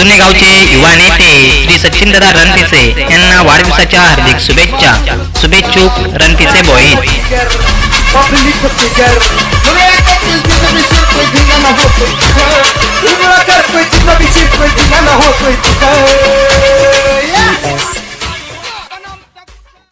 जुने गावचे युवा नेते श्री सचिनदादा रणपिसे यांना वाढदिवसाच्या हार्दिक शुभेच्छा. शुभेच्छुक रणपिसे बॉईज